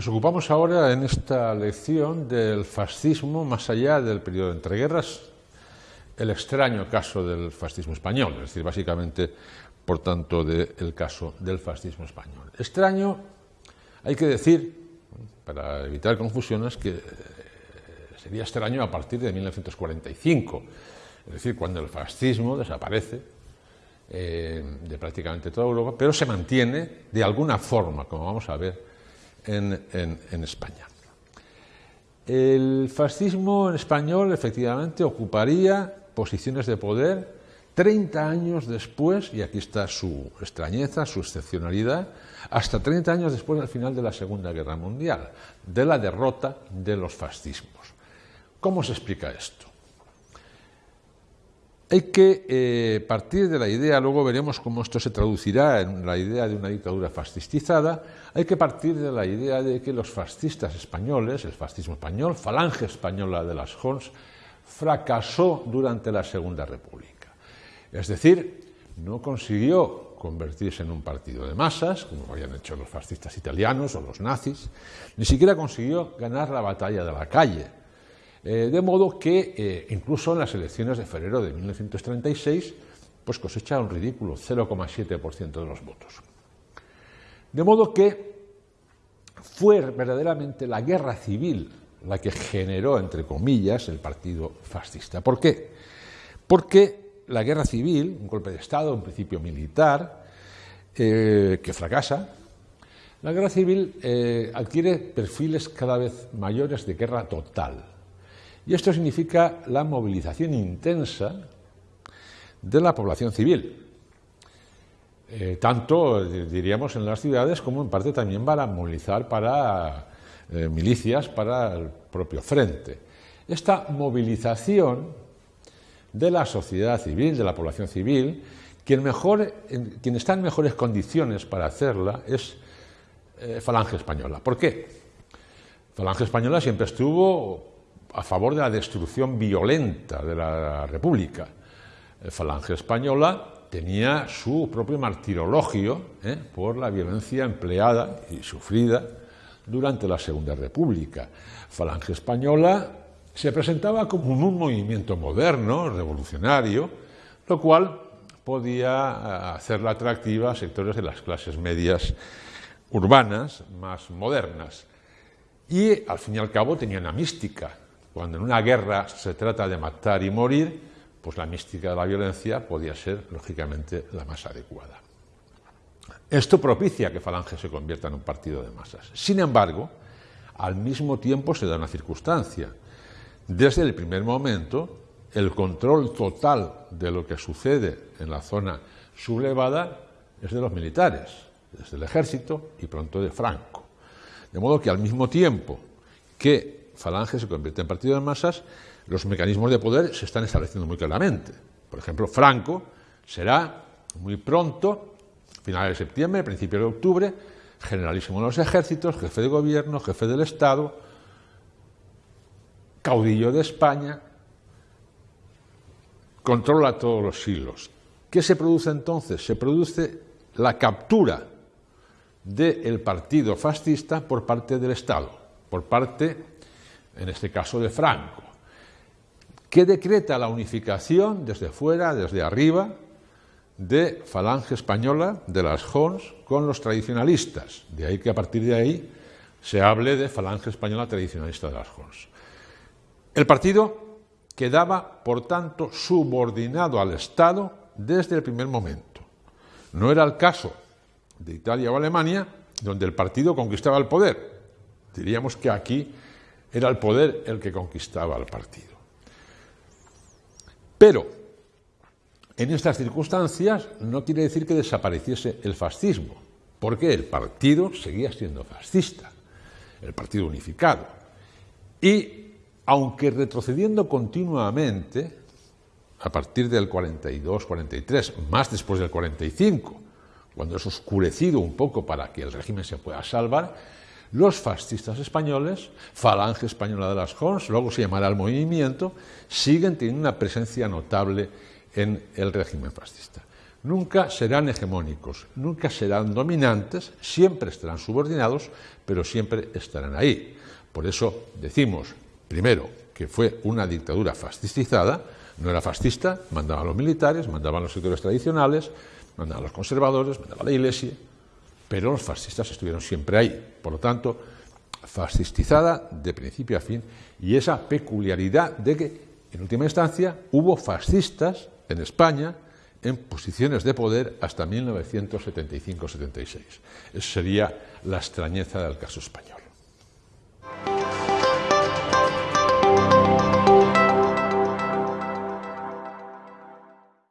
Nos ocupamos ahora en esta lección del fascismo más allá del periodo de entreguerras, el extraño caso del fascismo español, es decir, básicamente, por tanto, del caso del fascismo español. Extraño, hay que decir, para evitar confusiones, que eh, sería extraño a partir de 1945, es decir, cuando el fascismo desaparece eh, de prácticamente toda Europa, pero se mantiene de alguna forma, como vamos a ver, en, España. El fascismo en español efectivamente ocuparía posiciones de poder 30 años después, y aquí está su extrañeza, su excepcionalidad, hasta 30 años después del final de la Segunda Guerra Mundial, de la derrota de los fascismos. ¿Cómo se explica esto? Hay que eh, partir de la idea, luego veremos cómo esto se traducirá en la idea de una dictadura fascistizada, hay que partir de la idea de que los fascistas españoles, el fascismo español, falange española de las Jons, fracasó durante la Segunda República. Es decir, no consiguió convertirse en un partido de masas, como habían hecho los fascistas italianos o los nazis, ni siquiera consiguió ganar la batalla de la calle, eh, de modo que eh, incluso en las elecciones de febrero de 1936 pues cosecha un ridículo 0,7% de los votos. De modo que fue verdaderamente la guerra civil la que generó, entre comillas, el partido fascista. ¿Por qué? Porque la guerra civil, un golpe de Estado, un principio militar, eh, que fracasa, la guerra civil adquiere perfiles cada vez mayores de guerra total. Y esto significa la movilización intensa de la población civil, eh, tanto, diríamos, en las ciudades como en parte también para movilizar para eh, milicias, para el propio frente. Esta movilización de la sociedad civil, de la población civil, quien, mejor, quien está en mejores condiciones para hacerla es eh, Falange Española. ¿Por qué? Falange Española siempre estuvo a favor de la destrucción violenta de la República. Falange Española tenía su propio martirologio ¿eh? por la violencia empleada y sufrida durante la Segunda República. Falange Española se presentaba como un movimiento moderno, revolucionario, lo cual podía eh, hacerla atractiva a sectores de las clases medias urbanas más modernas. Y al fin y al cabo tenía una mística, cuando en una guerra se trata de matar y morir, pues la mística de la violencia podía ser, lógicamente, la más adecuada. Esto propicia que Falange se convierta en un partido de masas. Sin embargo, al mismo tiempo se da una circunstancia. Desde el primer momento, el control total de lo que sucede en la zona sublevada es de los militares, desde el ejército y pronto de Franco. De modo que al mismo tiempo que Falange se convierte en partido de masas, los mecanismos de poder se están estableciendo muy claramente. Por ejemplo, Franco será muy pronto, finales de septiembre, principios de octubre, generalísimo de los ejércitos, jefe de gobierno, jefe del Estado, caudillo de España, controla todos los siglos. ¿Qué se produce entonces? Se produce la captura del partido fascista por parte del Estado, por parte en este caso de Franco, que decreta la unificación desde fuera, desde arriba, de Falange Española, de las Jons, con los tradicionalistas. De ahí que a partir de ahí se hable de Falange Española tradicionalista de las Jons. El partido quedaba, por tanto, subordinado al Estado desde el primer momento. No era el caso de Italia o Alemania, donde el partido conquistaba el poder. Diríamos que aquí era el poder el que conquistaba al partido. Pero, en estas circunstancias, no quiere decir que desapareciese el fascismo, porque el partido seguía siendo fascista, el partido unificado. Y, aunque retrocediendo continuamente, a partir del 42-43, más después del 45, cuando es oscurecido un poco para que el régimen se pueda salvar, los fascistas españoles, Falange Española de las Jons, luego se llamará el movimiento, siguen teniendo una presencia notable en el régimen fascista. Nunca serán hegemónicos, nunca serán dominantes, siempre estarán subordinados, pero siempre estarán ahí. Por eso decimos, primero, que fue una dictadura fascistizada, no era fascista, mandaban los militares, mandaban los sectores tradicionales, mandaban los conservadores, mandaba la iglesia, pero los fascistas estuvieron siempre ahí. Por lo tanto, fascistizada de principio a fin y esa peculiaridad de que, en última instancia, hubo fascistas en España en posiciones de poder hasta 1975-76. Esa sería la extrañeza del caso español.